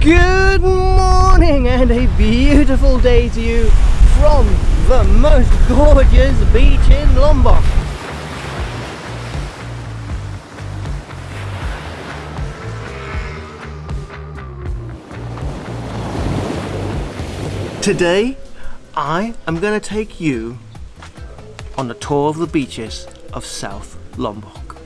Good morning and a beautiful day to you from the most gorgeous beach in Lombok. Today, I am going to take you on a tour of the beaches of South Lombok.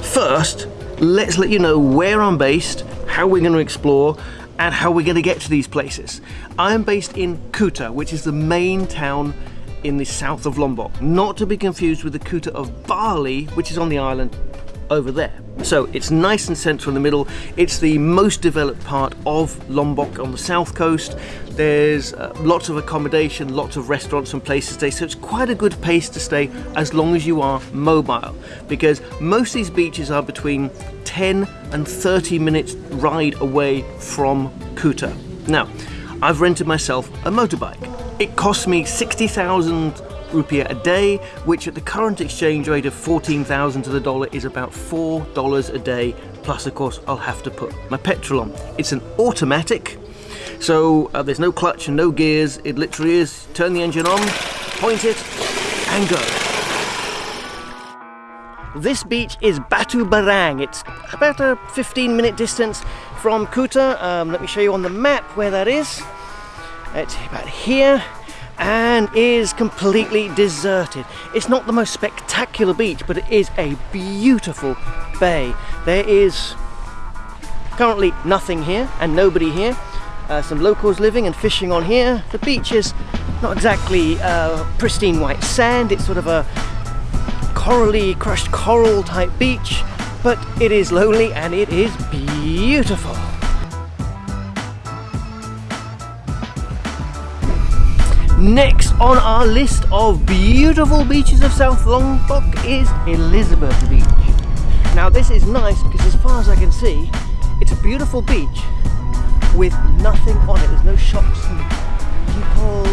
First, let's let you know where I'm based, how we're going to explore, and how we're going to get to these places. I am based in Kuta, which is the main town in the south of Lombok, not to be confused with the Kuta of Bali, which is on the island over there. So it's nice and central in the middle. It's the most developed part of Lombok on the south coast. There's uh, lots of accommodation, lots of restaurants and places to stay. So it's quite a good place to stay as long as you are mobile because most of these beaches are between 10 and 30 minutes ride away from Kuta. Now, I've rented myself a motorbike. It cost me 60,000 rupiah a day, which at the current exchange rate of 14,000 to the dollar is about $4 a day. Plus, of course, I'll have to put my petrol on. It's an automatic, so uh, there's no clutch and no gears. It literally is turn the engine on, point it, and go. This beach is Batu Barang. It's about a 15 minute distance from Kuta. Um, let me show you on the map where that is. It's about here and is completely deserted. It's not the most spectacular beach, but it is a beautiful bay. There is currently nothing here and nobody here. Uh, some locals living and fishing on here. The beach is not exactly uh, pristine white sand, it's sort of a corally, crushed coral type beach, but it is lonely and it is beautiful. Next on our list of beautiful beaches of South Lombok is Elizabeth Beach. Now this is nice because as far as I can see, it's a beautiful beach with nothing on it. There's no shops and people.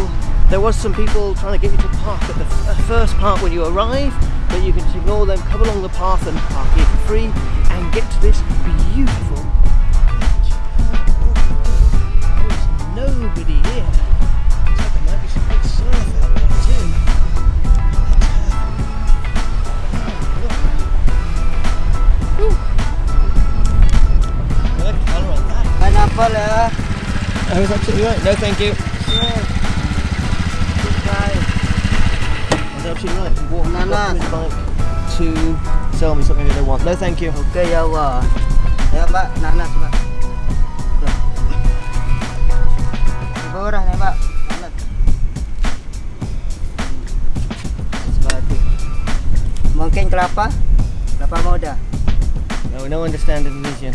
There was some people trying to get you to park at the uh, first part when you arrive, but you can just ignore them, come along the path and park here for free and get to this beautiful beach. There's nobody here. I was absolutely right. No, thank you. Goodbye. That's absolutely right. You walk Nanas. up his bike to sell me something that I want. No, thank you. Ya mbak, nanas mbak. Tuh. Mungkin kelapa? Kelapa muda. No, no understand Indonesian.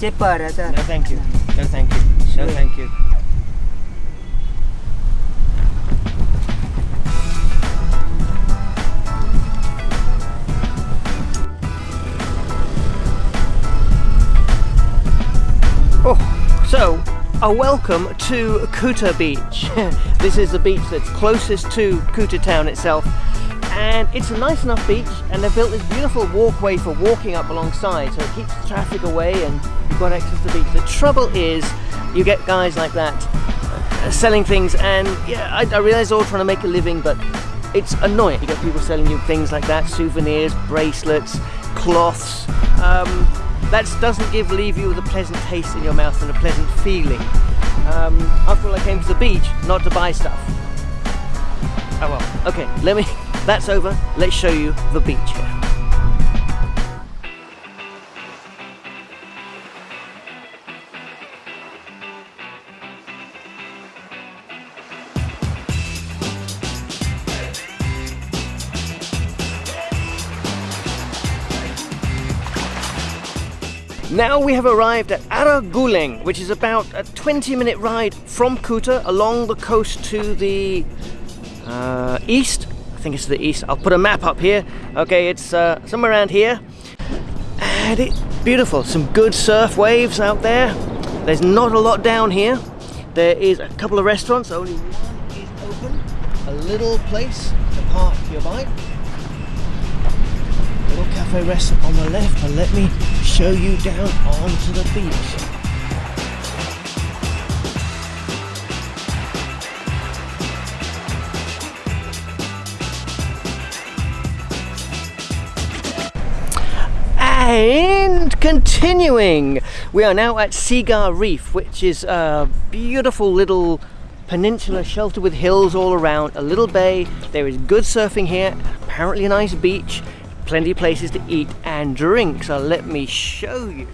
Cheaper rasa. No, thank you. No, thank you. No, thank you. Oh, so a welcome to Kuta Beach. this is the beach that's closest to Kuta town itself. And it's a nice enough beach and they've built this beautiful walkway for walking up alongside so it keeps the traffic away and you've got access to the beach. The trouble is you get guys like that uh, selling things and yeah, I, I realize they're all trying to make a living but it's annoying. You get people selling you things like that, souvenirs, bracelets, cloths. Um, that doesn't give leave you with a pleasant taste in your mouth and a pleasant feeling. Um, after all, I came to the beach not to buy stuff. Oh well, okay, let me, that's over. Let's show you the beach here. Now we have arrived at Are Guling, which is about a 20 minute ride from Kuta along the coast to the uh, east. Think it's the east. I'll put a map up here. Okay, it's uh, somewhere around here. And it's beautiful. Some good surf waves out there. There's not a lot down here. There is a couple of restaurants. Only one is open. A little place to park your bike. Little cafe restaurant on the left, but let me show you down onto the beach. And continuing, we are now at Seaguar Reef, which is a beautiful little peninsula sheltered with hills all around, a little bay. There is good surfing here, apparently a nice beach, plenty of places to eat and drink. So let me show you.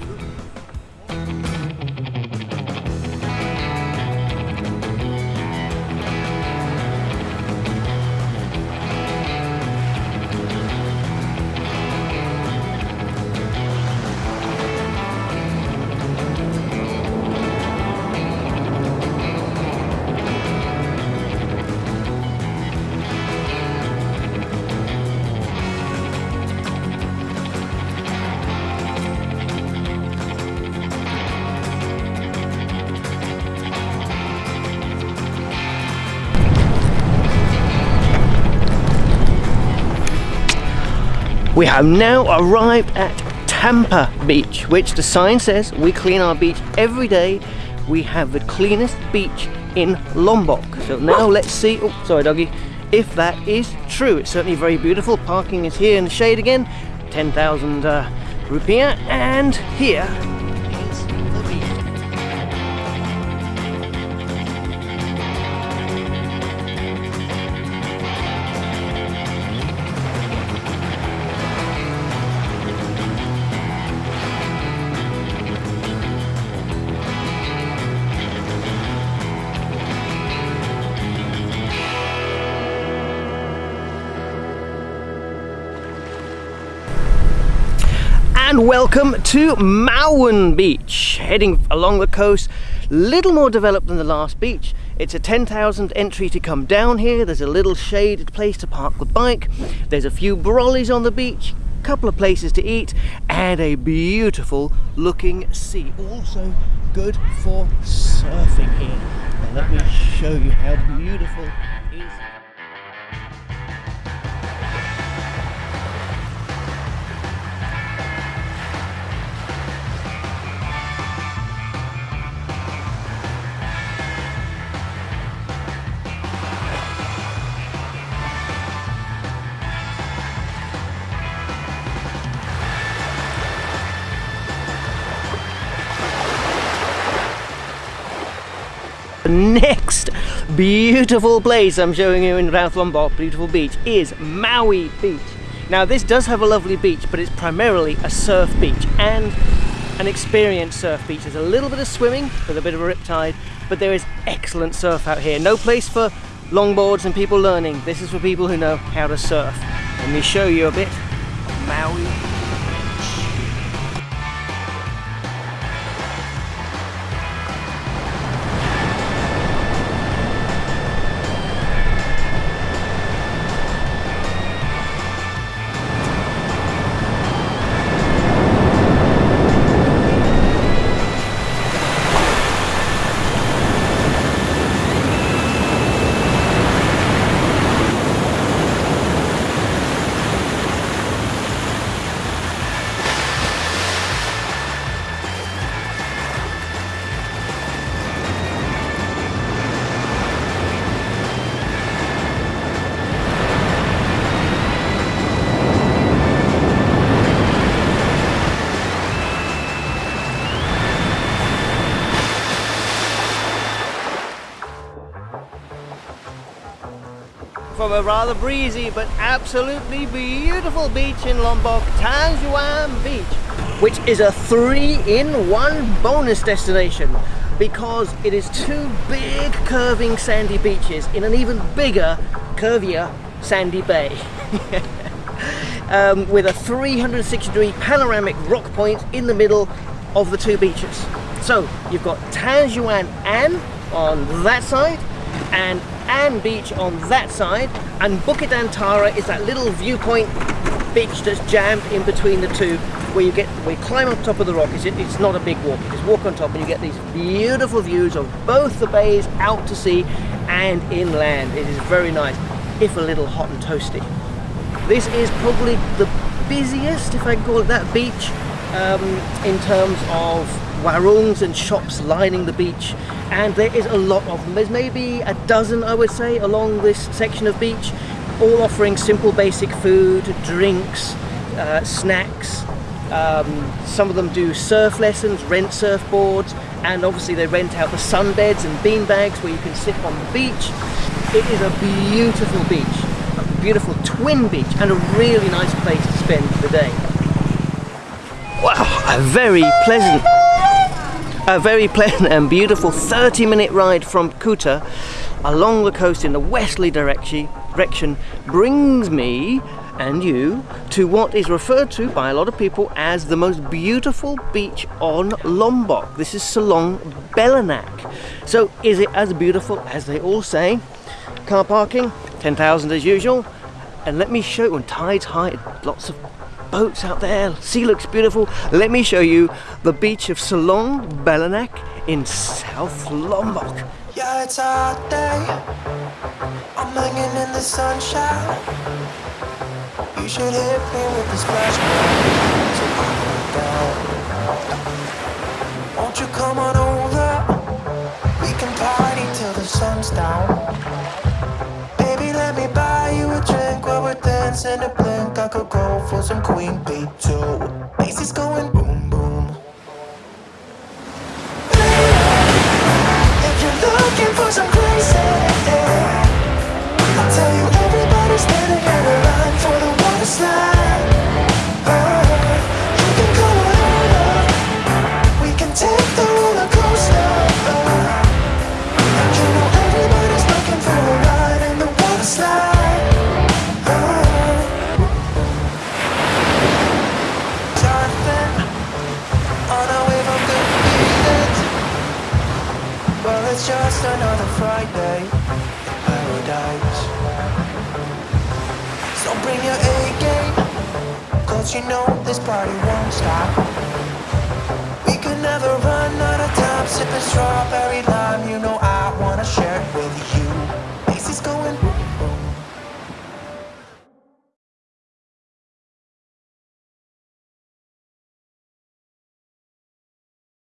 We have now arrived at Tampah Beach, which the sign says we clean our beach every day. We have the cleanest beach in Lombok. So now let's see, oh sorry doggy, if that is true. It's certainly very beautiful. Parking is here in the shade again, 10,000 uh, rupiah. And here welcome to Mawun Beach. Heading along the coast, little more developed than the last beach. It's a 10,000 entry to come down here. There's a little shaded place to park the bike. There's a few brollies on the beach, a couple of places to eat, and a beautiful looking sea. Also good for surfing here. Now let me show you how beautiful Next beautiful place I'm showing you in South Lombok, beautiful beach, is Mawi Beach. Now this does have a lovely beach, but it's primarily a surf beach and an experienced surf beach. There's a little bit of swimming with a bit of a riptide, but there is excellent surf out here. No place for longboards and people learning. This is for people who know how to surf. Let me show you a bit of Mawi from a rather breezy but absolutely beautiful beach in Lombok, Tanjung Aan Beach, which is a three-in-one bonus destination because it is two big curving sandy beaches in an even bigger, curvier sandy bay. um, with a 360 degree panoramic rock point in the middle of the two beaches. So you've got Tanjung An on that side and An Beach on that side and Bukit Antara is that little viewpoint beach that's jammed in between the two where you get you climb on top of the rock. It's, it's not a big walk. You just walk on top and you get these beautiful views of both the bays out to sea and inland. It is very nice if a little hot and toasty. This is probably the busiest if I can call it that beach um, in terms of warungs and shops lining the beach and there is a lot of them there's maybe a dozen I would say along this section of beach all offering simple basic food drinks uh, snacks Um, some of them do surf lessons, rent surfboards, and obviously they rent out the sunbeds and bean bags where you can sit on the beach. It is a beautiful beach, a beautiful twin beach, and a really nice place to spend the day. Wow, a very pleasant a very pleasant and beautiful 30 minute ride from Kuta along the coast in the westerly direction, brings me and you to what is referred to by a lot of people as the most beautiful beach on Lombok. This is Selong Belanak. So is it as beautiful as they all say? Car parking, 10,000 as usual. And let me show you on tides high, lots of boats out there. Sea looks beautiful. Let me show you the beach of Selong Belanak in South Lombok. Yeah, it's a hot day. I'm hanging in the sunshine. You should hit me with the splash. Won't you come on over? We can party till the sun's down. While we're a blink. I could go for some Queen Bee too. Bass is going boom boom. If you're looking for some crazy, I'll tell you everybody's standing in a line for the water slide. Cause you know this party won't stop. We could never run out of time, sipping strawberry lime. You know I wanna share it with